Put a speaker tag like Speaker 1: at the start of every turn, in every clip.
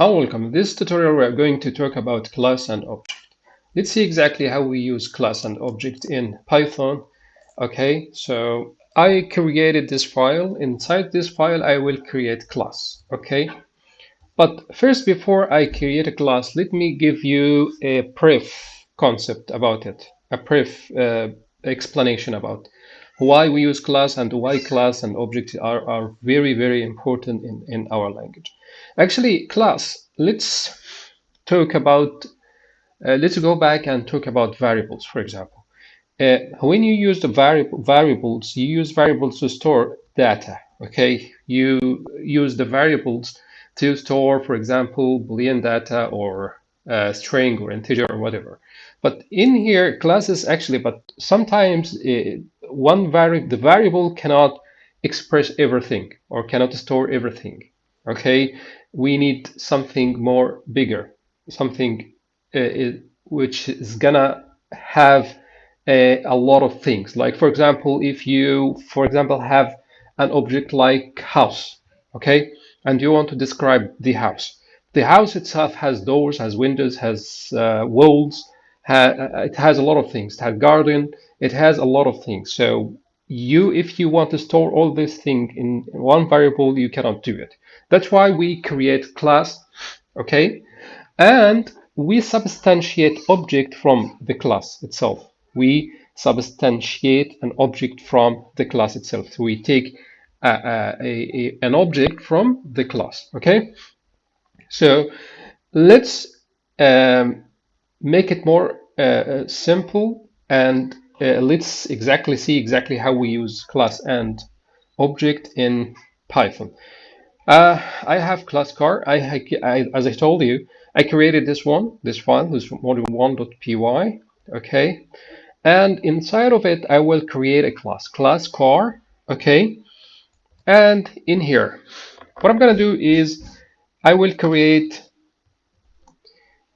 Speaker 1: Hello, welcome. In this tutorial, we are going to talk about class and object. Let's see exactly how we use class and object in Python. Okay, so I created this file. Inside this file, I will create class. Okay, but first, before I create a class, let me give you a brief concept about it, a brief uh, explanation about why we use class and why class and object are, are very, very important in, in our language. Actually, class, let's talk about, uh, let's go back and talk about variables, for example. Uh, when you use the variable variables, you use variables to store data, okay? You use the variables to store, for example, boolean data or uh, string or integer or whatever. But in here, classes actually, but sometimes it, uh, one vari the variable cannot express everything or cannot store everything. Okay, we need something more bigger, something uh, which is gonna have a, a, lot of things. Like for example, if you, for example, have an object like house, okay, and you want to describe the house. The house itself has doors, has windows, has uh, walls, ha uh, it has a lot of things. It has garden, it has a lot of things. So you, if you want to store all these things in one variable, you cannot do it. That's why we create class, okay? And we substantiate object from the class itself. We substantiate an object from the class itself. So we take a, a, a, an object from the class, okay? So let's um, make it more uh, simple and uh, let's exactly see exactly how we use class and object in Python. Uh, I have class car. I, I, as I told you, I created this one, this file, this module1.py. Okay, and inside of it, I will create a class, class car. Okay, and in here, what I'm gonna do is I will create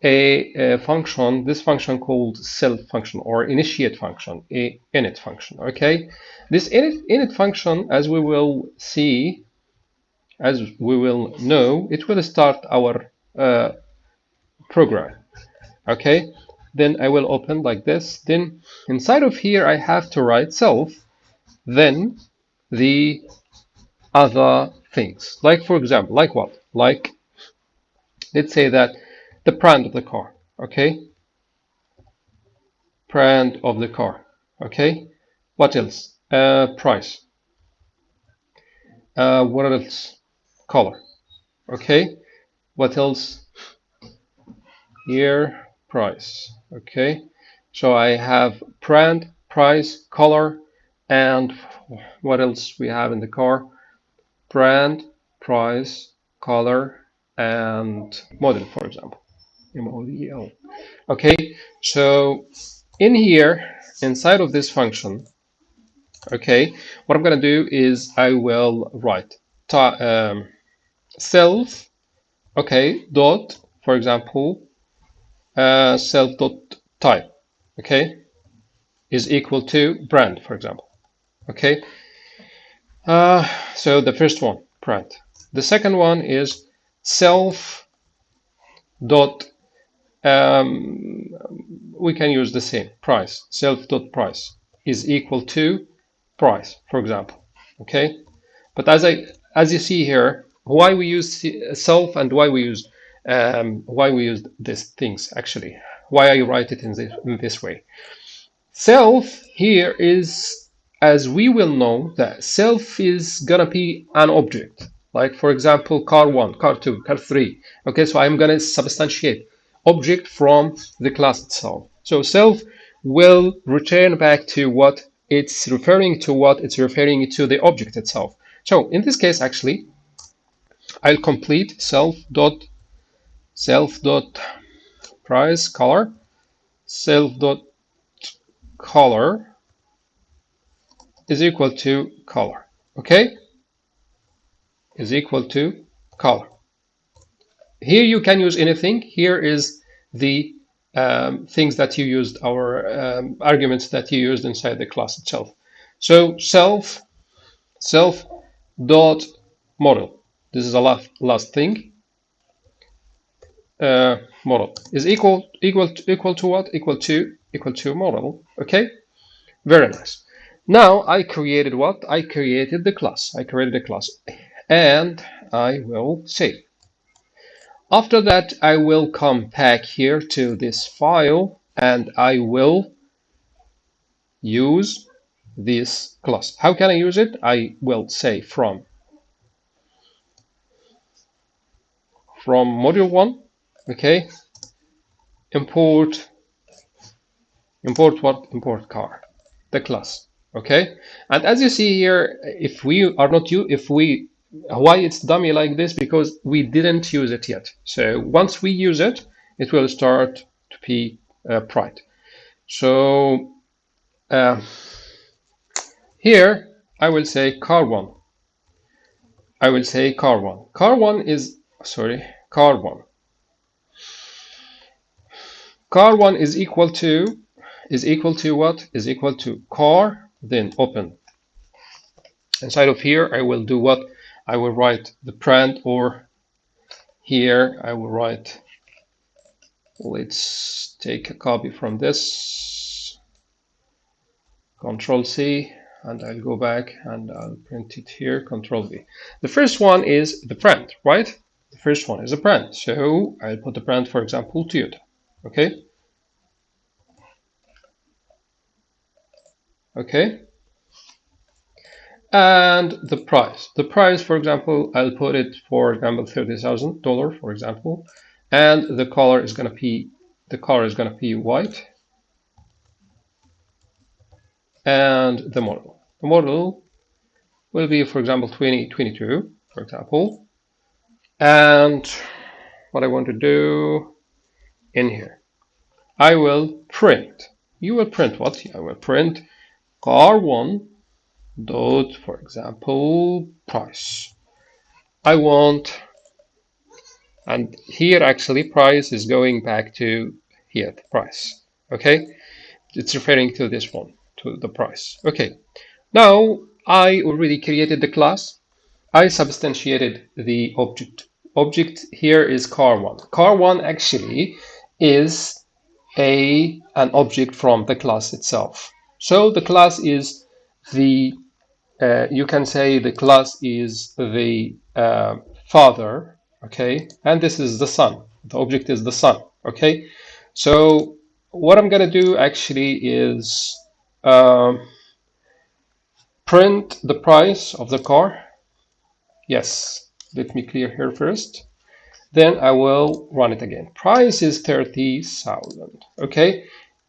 Speaker 1: a, a, function, this function called self function or initiate function, a init function. Okay, this init, init function, as we will see, as we will know, it will start our uh, program. Okay, then I will open like this. Then inside of here, I have to write self, then the other things. Like for example, like what? Like, let's say that the brand of the car. Okay, brand of the car. Okay, what else? Uh, price. Uh, what else? color okay what else here price okay so I have brand price color and what else we have in the car brand price color and model for example M-O-D-L okay so in here inside of this function okay what I'm gonna do is I will write um, self okay dot for example uh, self dot type okay is equal to brand for example okay. Uh, so the first one brand. The second one is self dot um, we can use the same price. Self dot price is equal to price for example. Okay? But as I as you see here why we use self and why we use um, why we use these things actually. Why I write it in this, in this way. Self here is as we will know that self is gonna be an object. Like for example car 1 car 2 car 3 okay so I'm gonna substantiate object from the class itself. So self will return back to what it's referring to what it's referring to the object itself. So in this case actually I'll complete self dot self dot price color self dot color is equal to color. Okay? Is equal to color here you can use anything here is the um, things that you used our um, arguments that you used inside the class itself so self self dot model this is the last, last thing. uh, model is equal equal equal to what? Equal to equal to model. Okay, very nice. Now I created what? I created the class. I created a class, and I will save. After that, I will come back here to this file, and I will use this class. How can I use it? I will say from from module one, okay, import import what? Import car, the class, okay. And as you see here, if we are not you, if we why it's dummy like this because we didn't use it yet. So once we use it, it will start to be uh. So uh, here I will say car one. I will say car one. Car one is sorry, car one. Car one is equal to is equal to what? Is equal to car, then open. Inside of here, I will do what? I will write the print or here I will write, let's take a copy from this, Control C, and I'll go back and I'll print it here, Control V. The first one is the print, right? The first one is a print. So I'll put the print, for example, Toyota. Okay. Okay. And the price. The price, for example, I'll put it for example $30,000, for example. And the color is gonna be the color is gonna be white. And the model. The model will be, for example, 2022, for example. And what I want to do in here, I will print. You will print what? I will print car one dot, for example, price. I want, and here actually price is going back to here, the price. Okay, it's referring to this one, to the price. Okay, now I already created the class. I substantiated the object. Object here is car1. Car1 actually is a an object from the class itself. So the class is the uh, you can say the class is the uh, father, okay, and this is the son. The object is the son, okay. So what I'm gonna do actually is uh, print the price of the car. Yes, let me clear here first. Then I will run it again. Price is 30,000, okay.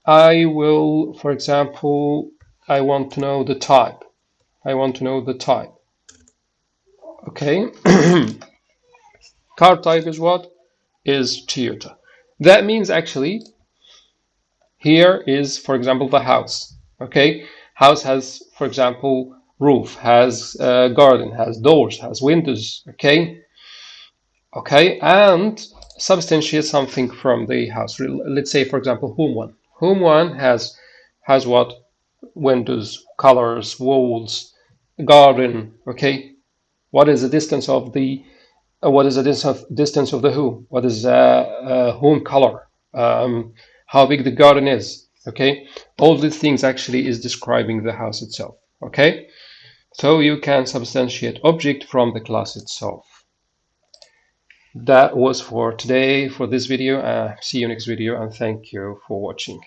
Speaker 1: I will, for example, I want to know the type. I want to know the type. Okay. Car type is what? Is Toyota. That means actually here is, for example, the house. Okay. House has, for example, roof, has a garden, has doors, has windows. Okay. Okay. And substantiate something from the house. Let's say, for example, home one. Home one has has what? Windows, colors, walls, garden okay? What is the distance of the uh, what is the distance of, distance of the who? What is uh, uh, home color? Um, how big the garden is okay? All these things actually is describing the house itself okay? So you can substantiate object from the class itself. That was for today for this video. Uh, see you next video and thank you for watching